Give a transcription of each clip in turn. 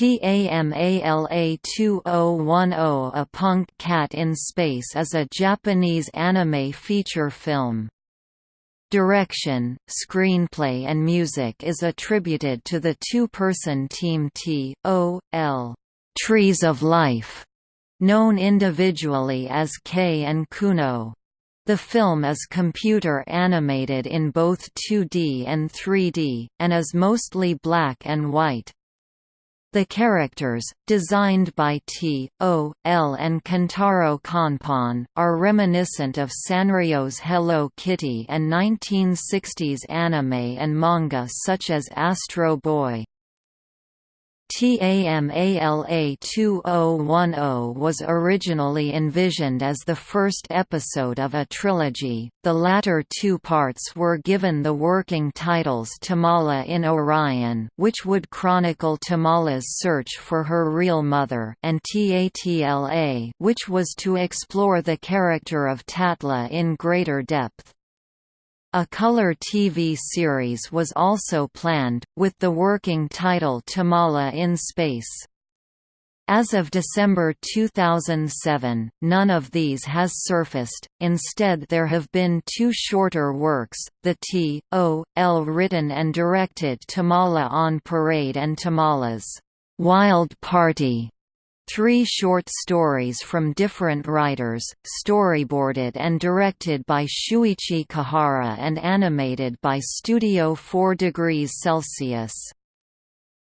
TAMALA2010 A Punk Cat in Space is a Japanese anime feature film. Direction, screenplay and music is attributed to the two-person team T.O.L. Trees of Life, known individually as K and Kuno. The film is computer animated in both 2D and 3D, and is mostly black and white. The characters, designed by T, O, L and Kentaro Kanpon, are reminiscent of Sanrio's Hello Kitty and 1960s anime and manga such as Astro Boy. TAMALA 2010 was originally envisioned as the first episode of a trilogy, the latter two parts were given the working titles Tamala in Orion which would chronicle Tamala's search for her real mother and TATLA which was to explore the character of Tatla in greater depth. A color TV series was also planned, with the working title Tamala in Space. As of December 2007, none of these has surfaced, instead there have been two shorter works, the T.O.L. written and directed Tamala on Parade and Tamala's Wild Party Three short stories from different writers, storyboarded and directed by Shuichi Kihara and animated by Studio 4 degrees Celsius.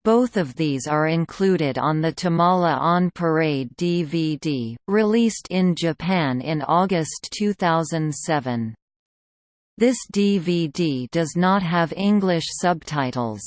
Both of these are included on the Tamala on Parade DVD, released in Japan in August 2007. This DVD does not have English subtitles.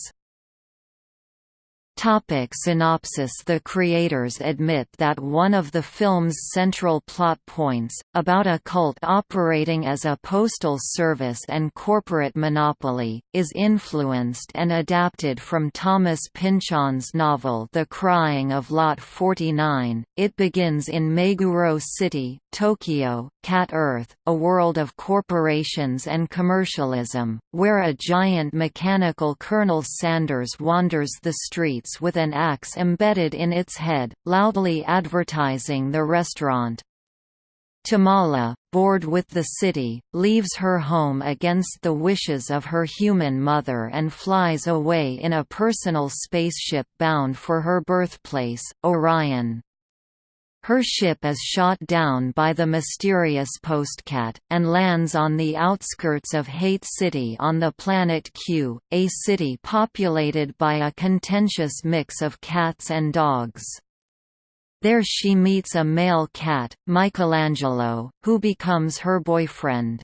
Topic synopsis The creators admit that one of the film's central plot points, about a cult operating as a postal service and corporate monopoly, is influenced and adapted from Thomas Pynchon's novel The Crying of Lot 49. It begins in Meguro City, Tokyo, Cat Earth, a world of corporations and commercialism, where a giant mechanical Colonel Sanders wanders the streets with an axe embedded in its head, loudly advertising the restaurant. Tamala, bored with the city, leaves her home against the wishes of her human mother and flies away in a personal spaceship bound for her birthplace, Orion. Her ship is shot down by the mysterious Postcat, and lands on the outskirts of Hate City on the planet Q, a city populated by a contentious mix of cats and dogs. There she meets a male cat, Michelangelo, who becomes her boyfriend.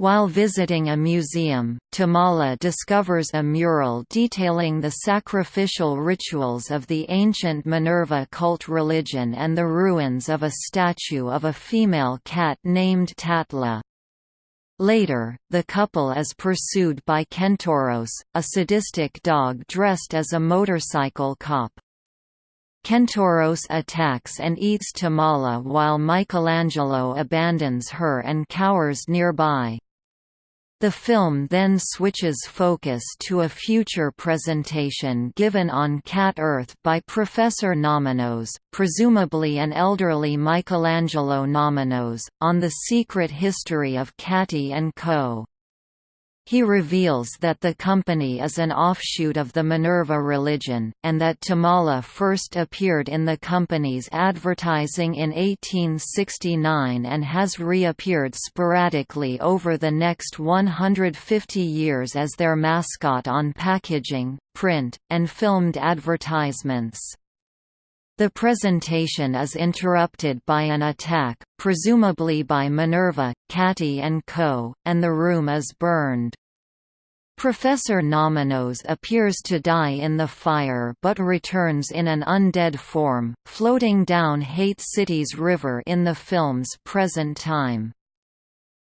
While visiting a museum, Tamala discovers a mural detailing the sacrificial rituals of the ancient Minerva cult religion and the ruins of a statue of a female cat named Tatla. Later, the couple is pursued by Kentoros, a sadistic dog dressed as a motorcycle cop. Kentoros attacks and eats Tamala while Michelangelo abandons her and cowers nearby. The film then switches focus to a future presentation given on Cat Earth by Professor Nominos, presumably an elderly Michelangelo Nominos, on the secret history of Catty and Co. He reveals that the company is an offshoot of the Minerva religion, and that Tamala first appeared in the company's advertising in 1869 and has reappeared sporadically over the next 150 years as their mascot on packaging, print, and filmed advertisements. The presentation is interrupted by an attack, presumably by Minerva, Catty and Co., and the room is burned. Professor Nominos appears to die in the fire but returns in an undead form, floating down Hate City's river in the film's present time.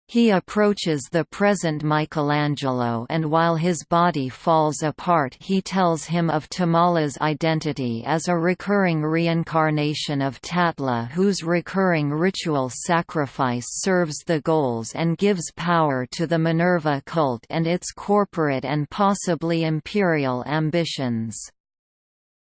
He approaches the present Michelangelo and while his body falls apart he tells him of Tamala's identity as a recurring reincarnation of Tatla whose recurring ritual sacrifice serves the goals and gives power to the Minerva cult and its corporate and possibly imperial ambitions.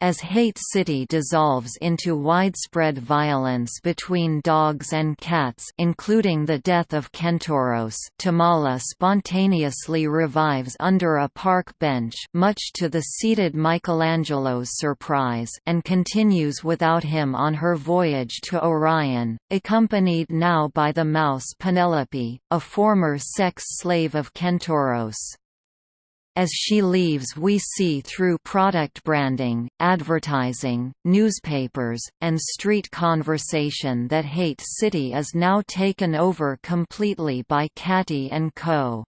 As Hate City dissolves into widespread violence between dogs and cats including the death of Kentoros Tamala spontaneously revives under a park bench much to the seated Michelangelo's surprise and continues without him on her voyage to Orion, accompanied now by the mouse Penelope, a former sex slave of Kentoros. As she leaves we see through product branding, advertising, newspapers, and street conversation that Hate City is now taken over completely by Catty & Co.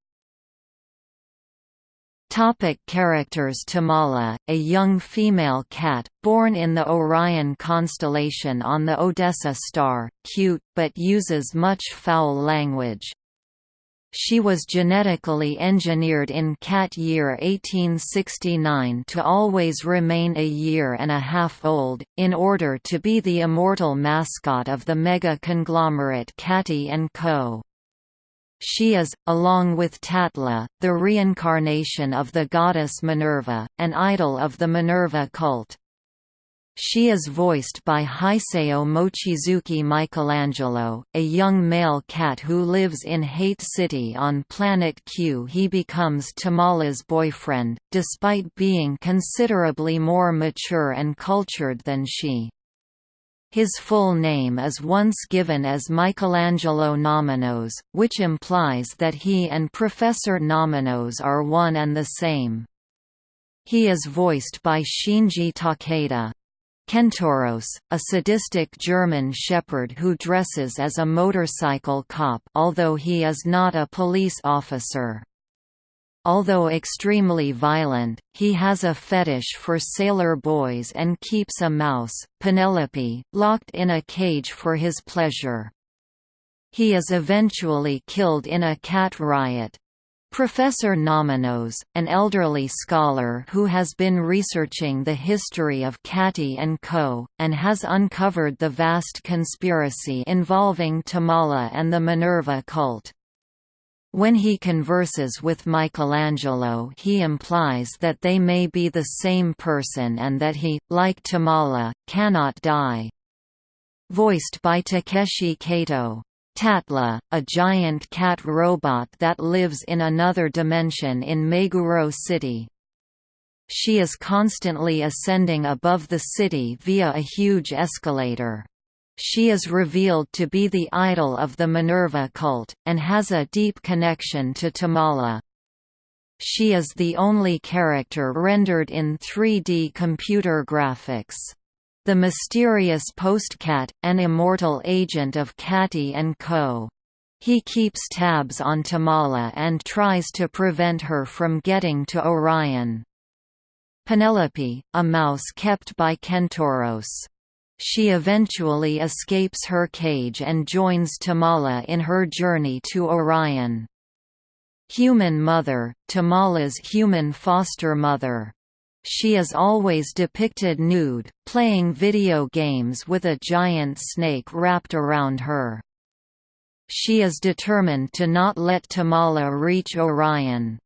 Topic characters Tamala, a young female cat, born in the Orion constellation on the Odessa star, cute, but uses much foul language. She was genetically engineered in cat year 1869 to always remain a year and a half old, in order to be the immortal mascot of the mega-conglomerate Catty & Co. She is, along with Tatla, the reincarnation of the goddess Minerva, an idol of the Minerva cult. She is voiced by Hisayo Mochizuki Michelangelo, a young male cat who lives in Hate City on Planet Q. He becomes Tamala's boyfriend, despite being considerably more mature and cultured than she. His full name is once given as Michelangelo Nominos, which implies that he and Professor Nominos are one and the same. He is voiced by Shinji Takeda. Kentoros, a sadistic German shepherd who dresses as a motorcycle cop although he is not a police officer. Although extremely violent, he has a fetish for sailor boys and keeps a mouse, Penelope, locked in a cage for his pleasure. He is eventually killed in a cat riot, Professor Nominos, an elderly scholar who has been researching the history of Catty and Co., and has uncovered the vast conspiracy involving Tamala and the Minerva cult. When he converses with Michelangelo he implies that they may be the same person and that he, like Tamala, cannot die. Voiced by Takeshi Kato Tatla, a giant cat robot that lives in another dimension in Meguro City. She is constantly ascending above the city via a huge escalator. She is revealed to be the idol of the Minerva cult, and has a deep connection to Tamala. She is the only character rendered in 3D computer graphics. The mysterious Postcat, an immortal agent of Catty and Co. He keeps tabs on Tamala and tries to prevent her from getting to Orion. Penelope, a mouse kept by Kentoros. She eventually escapes her cage and joins Tamala in her journey to Orion. Human Mother, Tamala's human foster mother. She is always depicted nude, playing video games with a giant snake wrapped around her. She is determined to not let Tamala reach Orion.